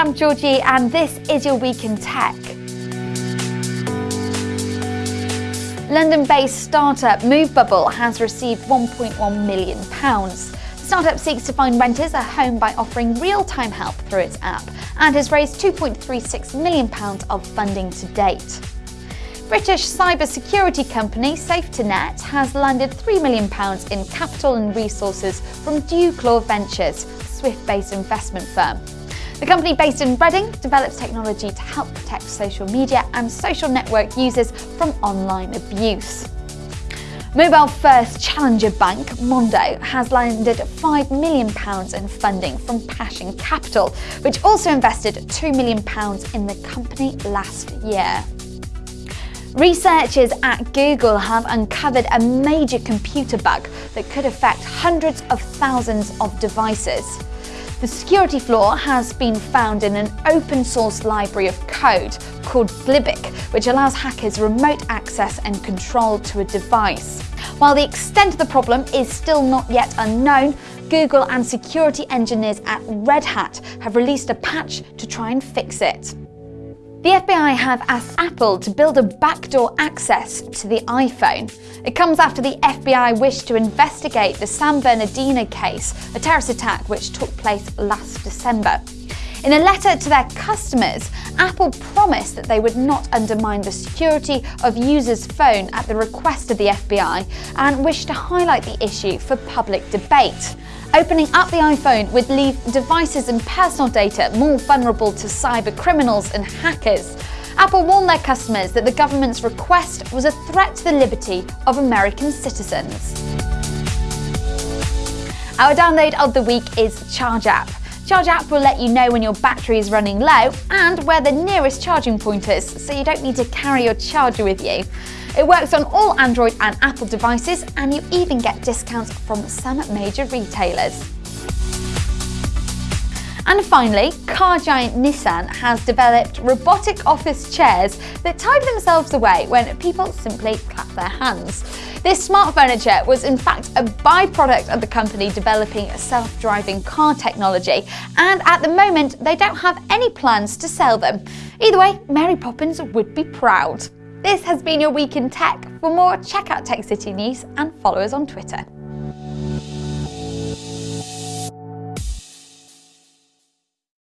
I'm Georgie, and this is your Week in Tech. London based startup Movebubble has received £1.1 million. The startup seeks to find renters a home by offering real time help through its app and has raised £2.36 million of funding to date. British cybersecurity company SafeToNet has landed £3 million in capital and resources from Dewclaw Ventures, Swift-based investment firm. The company based in Reading develops technology to help protect social media and social network users from online abuse. Mobile first challenger bank Mondo has landed £5 million in funding from Passion Capital, which also invested £2 million in the company last year. Researchers at Google have uncovered a major computer bug that could affect hundreds of thousands of devices. The security flaw has been found in an open source library of code called glibc, which allows hackers remote access and control to a device. While the extent of the problem is still not yet unknown, Google and security engineers at Red Hat have released a patch to try and fix it. The FBI have asked Apple to build a backdoor access to the iPhone. It comes after the FBI wished to investigate the San Bernardino case, a terrorist attack which took place last December. In a letter to their customers, Apple promised that they would not undermine the security of users' phone at the request of the FBI and wished to highlight the issue for public debate. Opening up the iPhone would leave devices and personal data more vulnerable to cyber criminals and hackers. Apple warned their customers that the government's request was a threat to the liberty of American citizens. Our download of the week is Charge App. Charge App will let you know when your battery is running low and where the nearest charging point is, so you don't need to carry your charger with you. It works on all Android and Apple devices, and you even get discounts from some major retailers. And finally, car giant Nissan has developed robotic office chairs that type themselves away when people simply clap their hands. This smart furniture was in fact a byproduct of the company developing self-driving car technology, and at the moment they don't have any plans to sell them. Either way, Mary Poppins would be proud. This has been your Week in Tech. For more, check out Tech City News and follow us on Twitter.